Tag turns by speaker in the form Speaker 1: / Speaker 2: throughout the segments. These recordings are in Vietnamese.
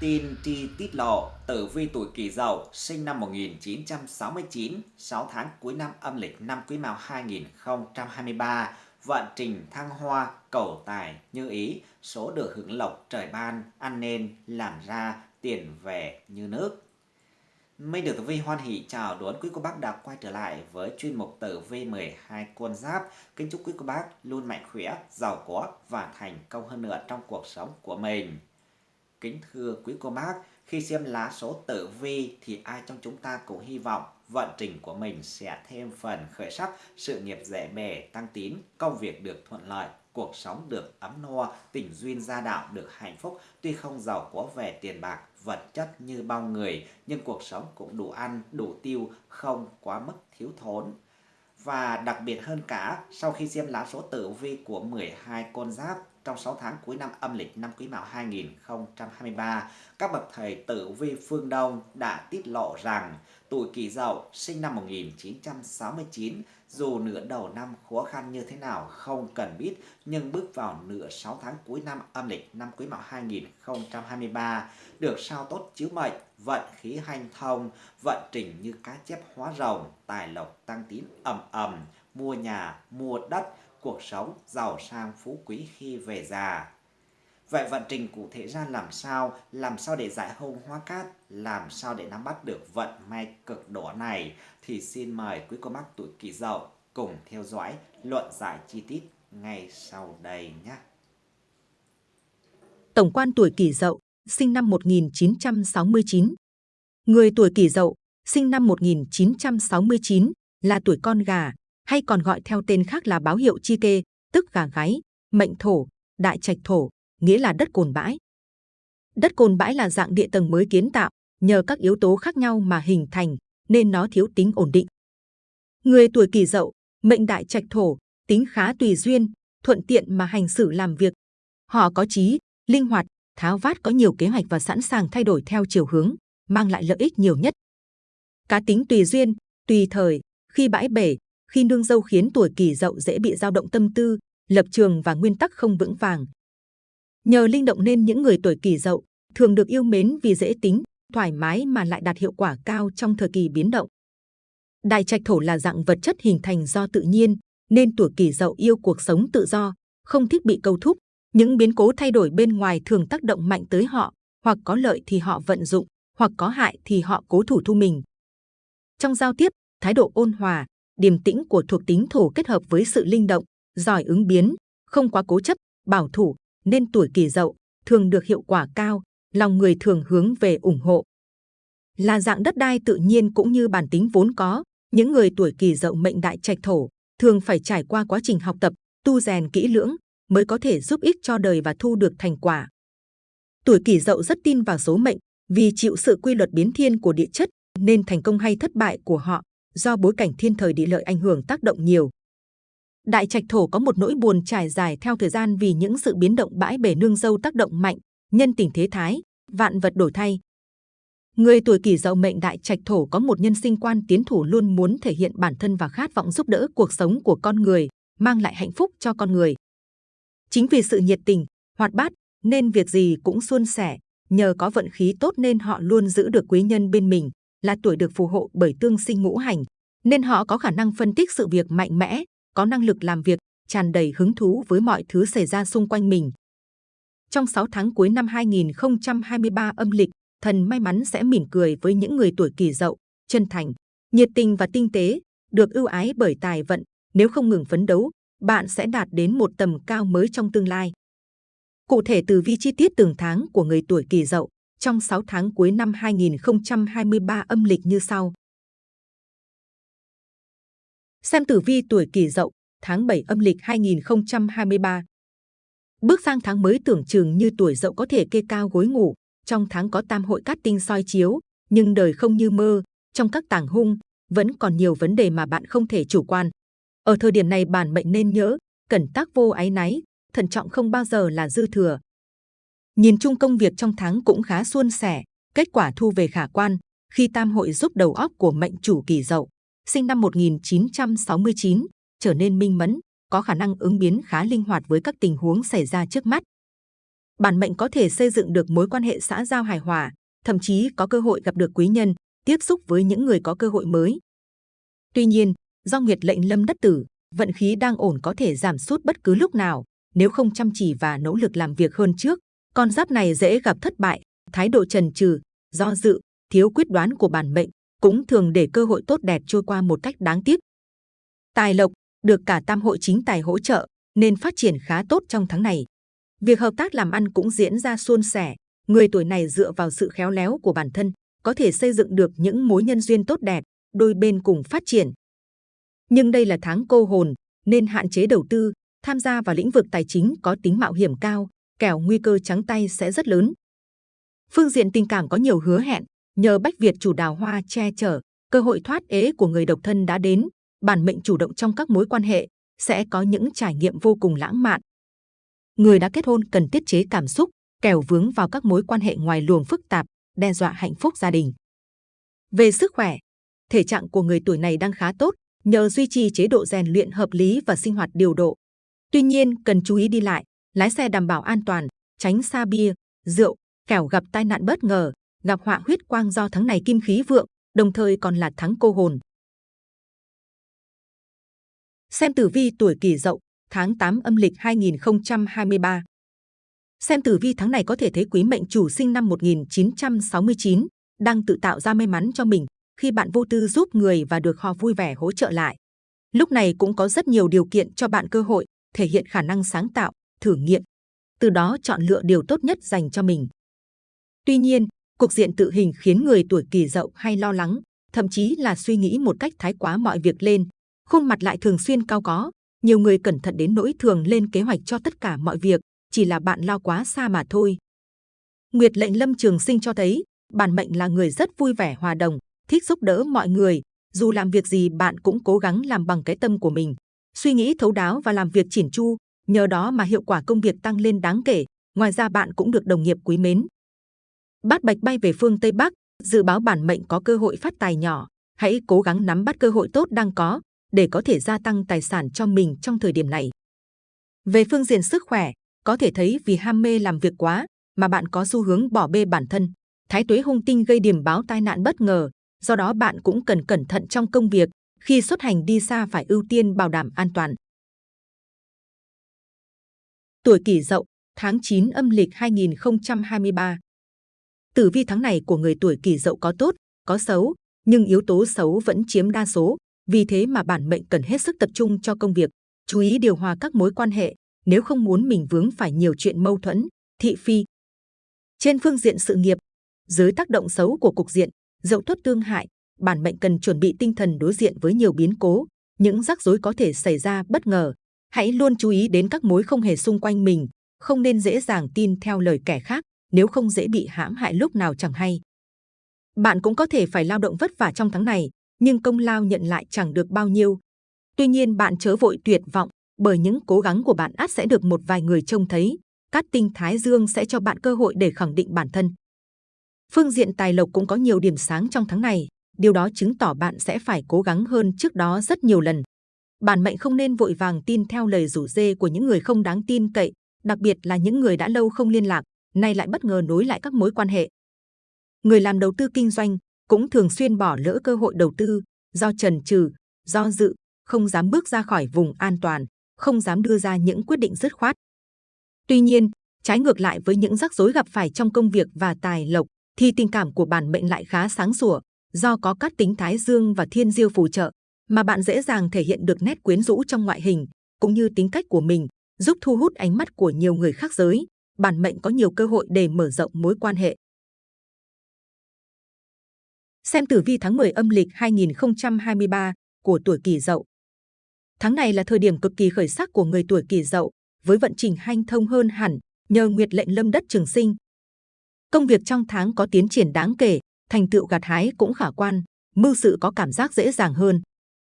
Speaker 1: Tin tri tiết lộ, tử vi tuổi kỷ dậu, sinh năm 1969, 6 tháng cuối năm âm lịch năm Quý Mão 2023, vận trình thăng hoa, cầu tài như ý, số được hưởng lộc trời ban, ăn nên, làm ra, tiền về như nước. Minh được tử vi hoan hỷ chào đón quý cô bác đã quay trở lại với chuyên mục tử vi 12 con giáp. Kính chúc quý cô bác luôn mạnh khỏe, giàu có và thành công hơn nữa trong cuộc sống của mình. Kính thưa quý cô bác, khi xem lá số tử vi thì ai trong chúng ta cũng hy vọng vận trình của mình sẽ thêm phần khởi sắc, sự nghiệp dễ bề, tăng tín, công việc được thuận lợi, cuộc sống được ấm no, tình duyên gia đạo được hạnh phúc, tuy không giàu có về tiền bạc, vật chất như bao người, nhưng cuộc sống cũng đủ ăn, đủ tiêu, không quá mức thiếu thốn. Và đặc biệt hơn cả, sau khi xem lá số tử vi của 12 con giáp trong 6 tháng cuối năm âm lịch năm Quý Mão 2023, các bậc thầy tử vi phương Đông đã tiết lộ rằng tuổi Kỷ Dậu sinh năm 1969 dù nửa đầu năm khó khăn như thế nào không cần biết nhưng bước vào nửa 6 tháng cuối năm âm lịch năm Quý Mão 2023 được sao tốt chiếu mệnh, vận khí hanh thông, vận trình như cá chép hóa rồng, tài lộc tăng tín ầm ầm, mua nhà, mua đất, cuộc sống giàu sang phú quý khi về già. Vậy vận trình cụ thể ra làm sao? Làm sao để giải hôn hóa cát? Làm sao để nắm bắt được vận may cực đỏ này? Thì xin mời quý cô bác tuổi kỷ dậu cùng theo dõi luận giải chi tiết ngay sau đây nhé.
Speaker 2: Tổng quan tuổi kỷ dậu, sinh năm 1969. Người tuổi kỷ dậu, sinh năm 1969, là tuổi con gà, hay còn gọi theo tên khác là báo hiệu chi kê, tức gà gáy, mệnh thổ, đại trạch thổ, nghĩa là đất cồn bãi. Đất cồn bãi là dạng địa tầng mới kiến tạo, nhờ các yếu tố khác nhau mà hình thành, nên nó thiếu tính ổn định. Người tuổi kỷ dậu, mệnh đại trạch thổ, tính khá tùy duyên, thuận tiện mà hành xử làm việc. Họ có trí, linh hoạt, tháo vát có nhiều kế hoạch và sẵn sàng thay đổi theo chiều hướng, mang lại lợi ích nhiều nhất. Cá tính tùy duyên, tùy thời, khi bãi bể, khi nương dâu khiến tuổi kỷ dậu dễ bị dao động tâm tư, lập trường và nguyên tắc không vững vàng. Nhờ linh động nên những người tuổi kỷ dậu thường được yêu mến vì dễ tính, thoải mái mà lại đạt hiệu quả cao trong thời kỳ biến động. Đại trạch thổ là dạng vật chất hình thành do tự nhiên, nên tuổi kỷ dậu yêu cuộc sống tự do, không thích bị câu thúc. Những biến cố thay đổi bên ngoài thường tác động mạnh tới họ, hoặc có lợi thì họ vận dụng, hoặc có hại thì họ cố thủ thu mình. Trong giao tiếp, thái độ ôn hòa, điềm tĩnh của thuộc tính thổ kết hợp với sự linh động, giỏi ứng biến, không quá cố chấp, bảo thủ, nên tuổi kỷ dậu thường được hiệu quả cao, lòng người thường hướng về ủng hộ. Là dạng đất đai tự nhiên cũng như bản tính vốn có, những người tuổi kỷ dậu mệnh đại trạch thổ thường phải trải qua quá trình học tập, tu rèn kỹ lưỡng mới có thể giúp ích cho đời và thu được thành quả. Tuổi kỷ dậu rất tin vào số mệnh, vì chịu sự quy luật biến thiên của địa chất nên thành công hay thất bại của họ do bối cảnh thiên thời địa lợi ảnh hưởng tác động nhiều. Đại trạch thổ có một nỗi buồn trải dài theo thời gian vì những sự biến động bãi bể nương dâu tác động mạnh, nhân tình thế thái, vạn vật đổi thay. Người tuổi kỷ dậu mệnh đại trạch thổ có một nhân sinh quan tiến thủ luôn muốn thể hiện bản thân và khát vọng giúp đỡ cuộc sống của con người, mang lại hạnh phúc cho con người. Chính vì sự nhiệt tình, hoạt bát nên việc gì cũng suôn sẻ, nhờ có vận khí tốt nên họ luôn giữ được quý nhân bên mình, là tuổi được phù hộ bởi tương sinh ngũ hành, nên họ có khả năng phân tích sự việc mạnh mẽ, có năng lực làm việc, tràn đầy hứng thú với mọi thứ xảy ra xung quanh mình. Trong 6 tháng cuối năm 2023 âm lịch, thần may mắn sẽ mỉm cười với những người tuổi kỷ dậu, chân thành, nhiệt tình và tinh tế, được ưu ái bởi tài vận. Nếu không ngừng phấn đấu, bạn sẽ đạt đến một tầm cao mới trong tương lai. Cụ thể từ vi chi tiết từng tháng của người tuổi kỷ dậu trong 6 tháng cuối năm 2023 âm lịch như sau. Xem tử vi tuổi kỷ dậu, tháng 7 âm lịch 2023. Bước sang tháng mới tưởng chừng như tuổi dậu có thể kê cao gối ngủ, trong tháng có tam hội cát tinh soi chiếu, nhưng đời không như mơ, trong các tàng hung, vẫn còn nhiều vấn đề mà bạn không thể chủ quan. Ở thời điểm này bản mệnh nên nhớ, cẩn tác vô ái náy, thận trọng không bao giờ là dư thừa. Nhìn chung công việc trong tháng cũng khá suôn sẻ, kết quả thu về khả quan, khi tam hội giúp đầu óc của mệnh chủ kỳ dậu, sinh năm 1969, trở nên minh mẫn, có khả năng ứng biến khá linh hoạt với các tình huống xảy ra trước mắt. bản mệnh có thể xây dựng được mối quan hệ xã giao hài hòa, thậm chí có cơ hội gặp được quý nhân, tiếp xúc với những người có cơ hội mới. Tuy nhiên, do nguyệt lệnh lâm đất tử, vận khí đang ổn có thể giảm sút bất cứ lúc nào, nếu không chăm chỉ và nỗ lực làm việc hơn trước. Con giáp này dễ gặp thất bại, thái độ trần trừ, do dự, thiếu quyết đoán của bản mệnh cũng thường để cơ hội tốt đẹp trôi qua một cách đáng tiếc. Tài lộc được cả tam hội chính tài hỗ trợ nên phát triển khá tốt trong tháng này. Việc hợp tác làm ăn cũng diễn ra suôn sẻ. Người tuổi này dựa vào sự khéo léo của bản thân có thể xây dựng được những mối nhân duyên tốt đẹp, đôi bên cùng phát triển. Nhưng đây là tháng cô hồn nên hạn chế đầu tư, tham gia vào lĩnh vực tài chính có tính mạo hiểm cao, kẻo nguy cơ trắng tay sẽ rất lớn. Phương diện tình cảm có nhiều hứa hẹn, nhờ Bách Việt chủ đào hoa che chở, cơ hội thoát ế của người độc thân đã đến, bản mệnh chủ động trong các mối quan hệ, sẽ có những trải nghiệm vô cùng lãng mạn. Người đã kết hôn cần tiết chế cảm xúc, kẻo vướng vào các mối quan hệ ngoài luồng phức tạp, đe dọa hạnh phúc gia đình. Về sức khỏe, thể trạng của người tuổi này đang khá tốt, nhờ duy trì chế độ rèn luyện hợp lý và sinh hoạt điều độ. Tuy nhiên, cần chú ý đi lại, lái xe đảm bảo an toàn, tránh xa bia, rượu, kẻo gặp tai nạn bất ngờ, gặp họa huyết quang do tháng này kim khí vượng, đồng thời còn là tháng cô hồn. Xem tử vi tuổi kỷ dậu, tháng 8 âm lịch 2023. Xem tử vi tháng này có thể thấy quý mệnh chủ sinh năm 1969 đang tự tạo ra may mắn cho mình khi bạn vô tư giúp người và được họ vui vẻ hỗ trợ lại. Lúc này cũng có rất nhiều điều kiện cho bạn cơ hội thể hiện khả năng sáng tạo, thử nghiệm, từ đó chọn lựa điều tốt nhất dành cho mình. Tuy nhiên, cục diện tự hình khiến người tuổi kỷ dậu hay lo lắng, thậm chí là suy nghĩ một cách thái quá mọi việc lên, khuôn mặt lại thường xuyên cao có. Nhiều người cẩn thận đến nỗi thường lên kế hoạch cho tất cả mọi việc, chỉ là bạn lo quá xa mà thôi. Nguyệt lệnh lâm trường sinh cho thấy, bản mệnh là người rất vui vẻ hòa đồng, thích giúp đỡ mọi người. Dù làm việc gì bạn cũng cố gắng làm bằng cái tâm của mình, suy nghĩ thấu đáo và làm việc chỉn chu. Nhờ đó mà hiệu quả công việc tăng lên đáng kể. Ngoài ra bạn cũng được đồng nghiệp quý mến. Bát bạch bay về phương Tây Bắc, dự báo bản mệnh có cơ hội phát tài nhỏ. Hãy cố gắng nắm bắt cơ hội tốt đang có, để có thể gia tăng tài sản cho mình trong thời điểm này. Về phương diện sức khỏe, có thể thấy vì ham mê làm việc quá mà bạn có xu hướng bỏ bê bản thân. Thái tuế hung tinh gây điểm báo tai nạn bất ngờ, do đó bạn cũng cần cẩn thận trong công việc, khi xuất hành đi xa phải ưu tiên bảo đảm an toàn. Tuổi kỷ dậu, tháng 9 âm lịch 2023. Tử vi tháng này của người tuổi kỷ dậu có tốt, có xấu, nhưng yếu tố xấu vẫn chiếm đa số, vì thế mà bản mệnh cần hết sức tập trung cho công việc, chú ý điều hòa các mối quan hệ, nếu không muốn mình vướng phải nhiều chuyện mâu thuẫn, thị phi. Trên phương diện sự nghiệp, dưới tác động xấu của cục diện, dậu tuất tương hại, bản mệnh cần chuẩn bị tinh thần đối diện với nhiều biến cố, những rắc rối có thể xảy ra bất ngờ. Hãy luôn chú ý đến các mối không hề xung quanh mình, không nên dễ dàng tin theo lời kẻ khác, nếu không dễ bị hãm hại lúc nào chẳng hay. Bạn cũng có thể phải lao động vất vả trong tháng này, nhưng công lao nhận lại chẳng được bao nhiêu. Tuy nhiên bạn chớ vội tuyệt vọng, bởi những cố gắng của bạn ắt sẽ được một vài người trông thấy. Cát tinh Thái Dương sẽ cho bạn cơ hội để khẳng định bản thân. Phương diện tài lộc cũng có nhiều điểm sáng trong tháng này, điều đó chứng tỏ bạn sẽ phải cố gắng hơn trước đó rất nhiều lần. Bản mệnh không nên vội vàng tin theo lời rủ dê của những người không đáng tin cậy, đặc biệt là những người đã lâu không liên lạc, nay lại bất ngờ nối lại các mối quan hệ. Người làm đầu tư kinh doanh cũng thường xuyên bỏ lỡ cơ hội đầu tư do trần trừ, do dự, không dám bước ra khỏi vùng an toàn, không dám đưa ra những quyết định dứt khoát. Tuy nhiên, trái ngược lại với những rắc rối gặp phải trong công việc và tài lộc, thì tình cảm của bản mệnh lại khá sáng sủa, do có các tính thái dương và thiên diêu phù trợ, mà bạn dễ dàng thể hiện được nét quyến rũ trong ngoại hình, cũng như tính cách của mình, giúp thu hút ánh mắt của nhiều người khác giới. Bản mệnh có nhiều cơ hội để mở rộng mối quan hệ. Xem tử vi tháng 10 âm lịch 2023 của tuổi Kỷ Dậu. Tháng này là thời điểm cực kỳ khởi sắc của người tuổi Kỷ Dậu, với vận trình hanh thông hơn hẳn nhờ nguyệt lệnh lâm đất trường sinh. Công việc trong tháng có tiến triển đáng kể, thành tựu gặt hái cũng khả quan, mưu sự có cảm giác dễ dàng hơn.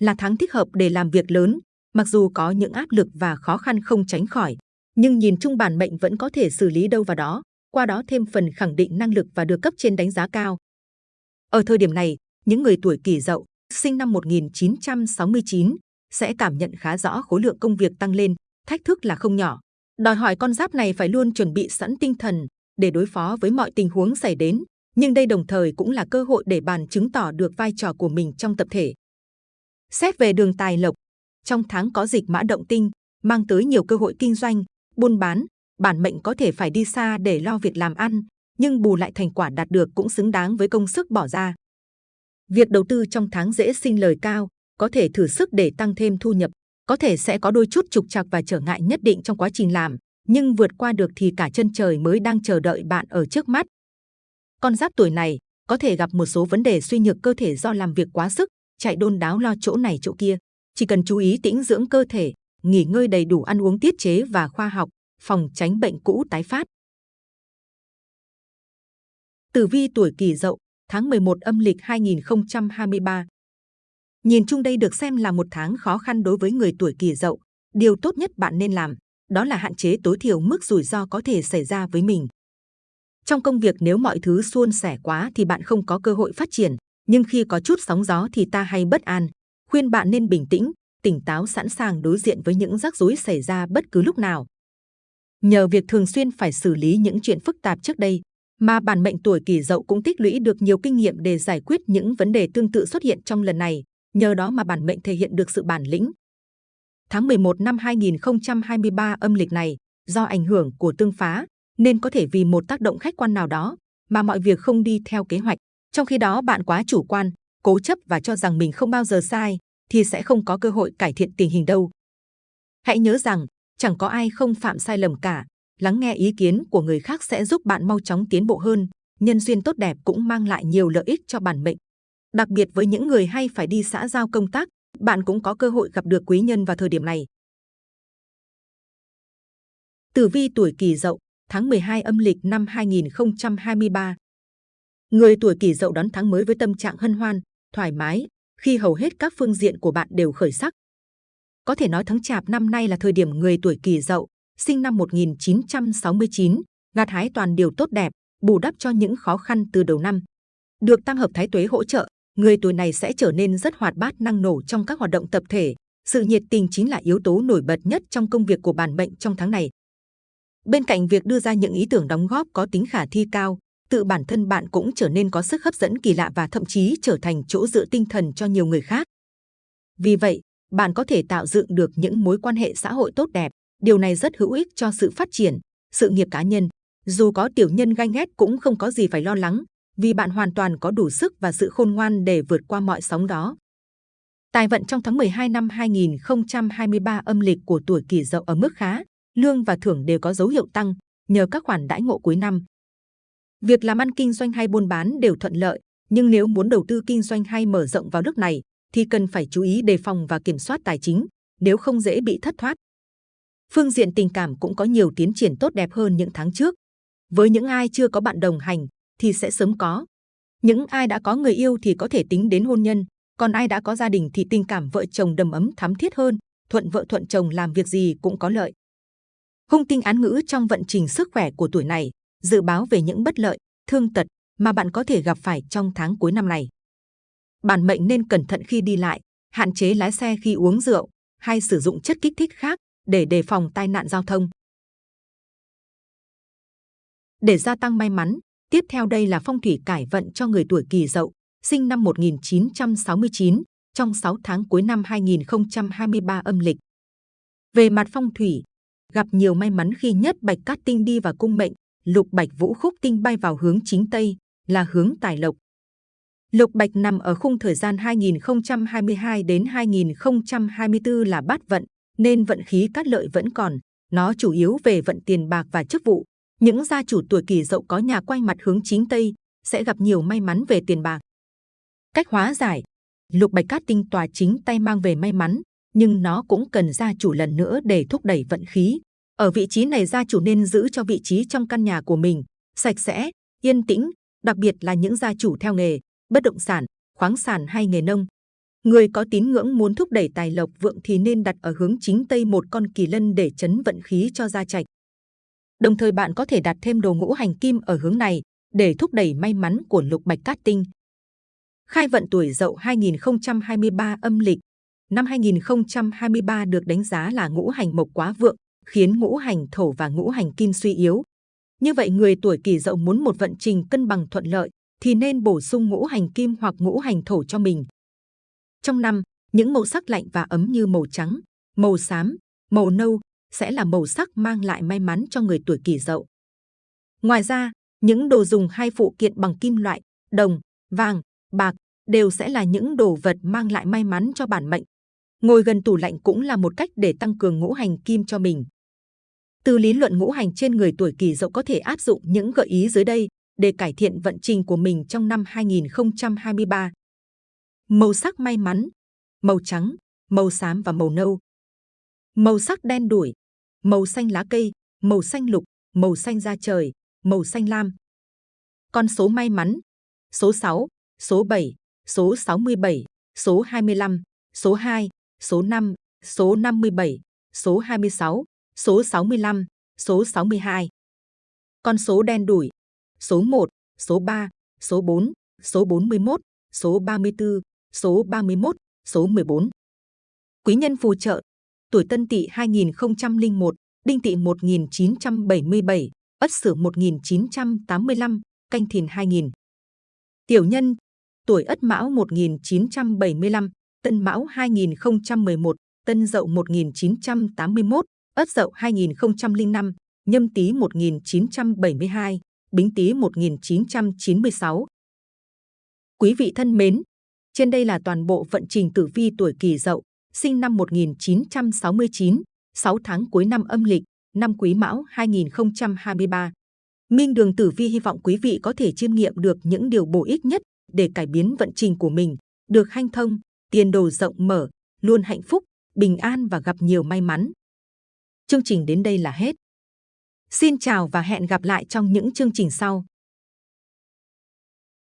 Speaker 2: Là tháng thích hợp để làm việc lớn, mặc dù có những áp lực và khó khăn không tránh khỏi, nhưng nhìn chung bản mệnh vẫn có thể xử lý đâu vào đó, qua đó thêm phần khẳng định năng lực và được cấp trên đánh giá cao. Ở thời điểm này, những người tuổi kỷ dậu, sinh năm 1969, sẽ cảm nhận khá rõ khối lượng công việc tăng lên, thách thức là không nhỏ. Đòi hỏi con giáp này phải luôn chuẩn bị sẵn tinh thần để đối phó với mọi tình huống xảy đến, nhưng đây đồng thời cũng là cơ hội để bạn chứng tỏ được vai trò của mình trong tập thể. Xét về đường tài lộc, trong tháng có dịch mã động tinh, mang tới nhiều cơ hội kinh doanh, buôn bán, bản mệnh có thể phải đi xa để lo việc làm ăn, nhưng bù lại thành quả đạt được cũng xứng đáng với công sức bỏ ra. Việc đầu tư trong tháng dễ sinh lời cao, có thể thử sức để tăng thêm thu nhập, có thể sẽ có đôi chút trục trặc và trở ngại nhất định trong quá trình làm, nhưng vượt qua được thì cả chân trời mới đang chờ đợi bạn ở trước mắt. Con giáp tuổi này có thể gặp một số vấn đề suy nhược cơ thể do làm việc quá sức, chạy đôn đáo lo chỗ này chỗ kia. Chỉ cần chú ý tĩnh dưỡng cơ thể, nghỉ ngơi đầy đủ ăn uống tiết chế và khoa học, phòng tránh bệnh cũ tái phát. Tử vi tuổi Kỷ Dậu, tháng 11 âm lịch 2023. Nhìn chung đây được xem là một tháng khó khăn đối với người tuổi Kỷ Dậu. Điều tốt nhất bạn nên làm, đó là hạn chế tối thiểu mức rủi ro có thể xảy ra với mình. Trong công việc nếu mọi thứ suôn sẻ quá thì bạn không có cơ hội phát triển, nhưng khi có chút sóng gió thì ta hay bất an. Khuyên bạn nên bình tĩnh, tỉnh táo sẵn sàng đối diện với những rắc rối xảy ra bất cứ lúc nào. Nhờ việc thường xuyên phải xử lý những chuyện phức tạp trước đây, mà bản mệnh tuổi kỷ dậu cũng tích lũy được nhiều kinh nghiệm để giải quyết những vấn đề tương tự xuất hiện trong lần này. Nhờ đó mà bản mệnh thể hiện được sự bản lĩnh. Tháng 11 năm 2023 âm lịch này, do ảnh hưởng của tương phá, nên có thể vì một tác động khách quan nào đó mà mọi việc không đi theo kế hoạch. Trong khi đó bạn quá chủ quan, cố chấp và cho rằng mình không bao giờ sai, thì sẽ không có cơ hội cải thiện tình hình đâu. Hãy nhớ rằng, chẳng có ai không phạm sai lầm cả. Lắng nghe ý kiến của người khác sẽ giúp bạn mau chóng tiến bộ hơn. Nhân duyên tốt đẹp cũng mang lại nhiều lợi ích cho bản mệnh. Đặc biệt với những người hay phải đi xã giao công tác, bạn cũng có cơ hội gặp được quý nhân vào thời điểm này. Tử vi tuổi Kỷ Dậu, tháng 12 âm lịch năm 2023. Người tuổi Kỷ Dậu đón tháng mới với tâm trạng hân hoan, thoải mái, khi hầu hết các phương diện của bạn đều khởi sắc. Có thể nói tháng Chạp năm nay là thời điểm người tuổi Kỷ Dậu, sinh năm 1969, gặt hái toàn điều tốt đẹp, bù đắp cho những khó khăn từ đầu năm. Được tam hợp thái tuế hỗ trợ, người tuổi này sẽ trở nên rất hoạt bát năng nổ trong các hoạt động tập thể. Sự nhiệt tình chính là yếu tố nổi bật nhất trong công việc của bản mệnh trong tháng này. Bên cạnh việc đưa ra những ý tưởng đóng góp có tính khả thi cao, tự bản thân bạn cũng trở nên có sức hấp dẫn kỳ lạ và thậm chí trở thành chỗ dựa tinh thần cho nhiều người khác. Vì vậy, bạn có thể tạo dựng được những mối quan hệ xã hội tốt đẹp. Điều này rất hữu ích cho sự phát triển, sự nghiệp cá nhân. Dù có tiểu nhân ganh ghét cũng không có gì phải lo lắng, vì bạn hoàn toàn có đủ sức và sự khôn ngoan để vượt qua mọi sóng đó. Tài vận trong tháng 12 năm 2023 âm lịch của tuổi kỷ dậu ở mức khá, lương và thưởng đều có dấu hiệu tăng nhờ các khoản đãi ngộ cuối năm. Việc làm ăn kinh doanh hay buôn bán đều thuận lợi, nhưng nếu muốn đầu tư kinh doanh hay mở rộng vào nước này thì cần phải chú ý đề phòng và kiểm soát tài chính, nếu không dễ bị thất thoát. Phương diện tình cảm cũng có nhiều tiến triển tốt đẹp hơn những tháng trước. Với những ai chưa có bạn đồng hành thì sẽ sớm có. Những ai đã có người yêu thì có thể tính đến hôn nhân, còn ai đã có gia đình thì tình cảm vợ chồng đầm ấm thắm thiết hơn, thuận vợ thuận chồng làm việc gì cũng có lợi. Hung tinh án ngữ trong vận trình sức khỏe của tuổi này, dự báo về những bất lợi, thương tật mà bạn có thể gặp phải trong tháng cuối năm này. Bản mệnh nên cẩn thận khi đi lại, hạn chế lái xe khi uống rượu hay sử dụng chất kích thích khác để đề phòng tai nạn giao thông. Để gia tăng may mắn, tiếp theo đây là phong thủy cải vận cho người tuổi Kỷ Dậu, sinh năm 1969, trong 6 tháng cuối năm 2023 âm lịch. Về mặt phong thủy, gặp nhiều may mắn khi nhất bạch cát tinh đi vào cung mệnh, lục bạch vũ khúc tinh bay vào hướng chính tây, là hướng tài lộc. Lục bạch nằm ở khung thời gian 2022 đến 2024 là bát vận, nên vận khí cát lợi vẫn còn. Nó chủ yếu về vận tiền bạc và chức vụ. Những gia chủ tuổi kỷ dậu có nhà quay mặt hướng chính tây sẽ gặp nhiều may mắn về tiền bạc. Cách hóa giải, lục bạch cát tinh tòa chính tay mang về may mắn, nhưng nó cũng cần gia chủ lần nữa để thúc đẩy vận khí. Ở vị trí này gia chủ nên giữ cho vị trí trong căn nhà của mình sạch sẽ, yên tĩnh, đặc biệt là những gia chủ theo nghề bất động sản, khoáng sản hay nghề nông. Người có tín ngưỡng muốn thúc đẩy tài lộc vượng thì nên đặt ở hướng chính tây một con kỳ lân để chấn vận khí cho gia trạch. Đồng thời bạn có thể đặt thêm đồ ngũ hành kim ở hướng này để thúc đẩy may mắn của lục bạch cát tinh. Khai vận tuổi Dậu 2023 âm lịch Năm 2023 được đánh giá là ngũ hành mộc quá vượng, khiến ngũ hành thổ và ngũ hành kim suy yếu. Như vậy người tuổi kỷ dậu muốn một vận trình cân bằng thuận lợi thì nên bổ sung ngũ hành kim hoặc ngũ hành thổ cho mình. Trong năm, những màu sắc lạnh và ấm như màu trắng, màu xám, màu nâu sẽ là màu sắc mang lại may mắn cho người tuổi kỷ dậu. Ngoài ra, những đồ dùng hay phụ kiện bằng kim loại, đồng, vàng, bạc đều sẽ là những đồ vật mang lại may mắn cho bản mệnh. Ngồi gần tủ lạnh cũng là một cách để tăng cường ngũ hành kim cho mình. Từ lý luận ngũ hành trên người tuổi kỷ dậu có thể áp dụng những gợi ý dưới đây để cải thiện vận trình của mình trong năm 2023. Màu sắc may mắn, màu trắng, màu xám và màu nâu. Màu sắc đen đuổi, màu xanh lá cây, màu xanh lục, màu xanh da trời, màu xanh lam. Con số may mắn, số 6, số 7, số 67, số 25, số 2, số 5, số 57, số 26, số 65, số 62. Con số đen đủi, số 1, số 3, số 4, số 41, số 34, số 31, số 14. Quý nhân phù trợ, tuổi Tân Tỵ 2001, Đinh Tỵ 1977, Ất Sửu 1985, Canh Thìn 2000. Tiểu nhân, tuổi Ất Mão 1975, Tân Mão 2011, Tân Dậu 1981, Ất Dậu 2005, Nhâm Tý 1972, Bính Tý 1996. Quý vị thân mến, trên đây là toàn bộ vận trình tử vi tuổi Kỷ Dậu, sinh năm 1969, 6 tháng cuối năm âm lịch, năm Quý Mão 2023. Minh Đường Tử Vi hy vọng quý vị có thể chiêm nghiệm được những điều bổ ích nhất để cải biến vận trình của mình, được hanh thông, tiền đồ rộng mở, luôn hạnh phúc, bình an và gặp nhiều may mắn. Chương trình đến đây là hết. Xin chào và hẹn gặp lại trong những chương trình sau.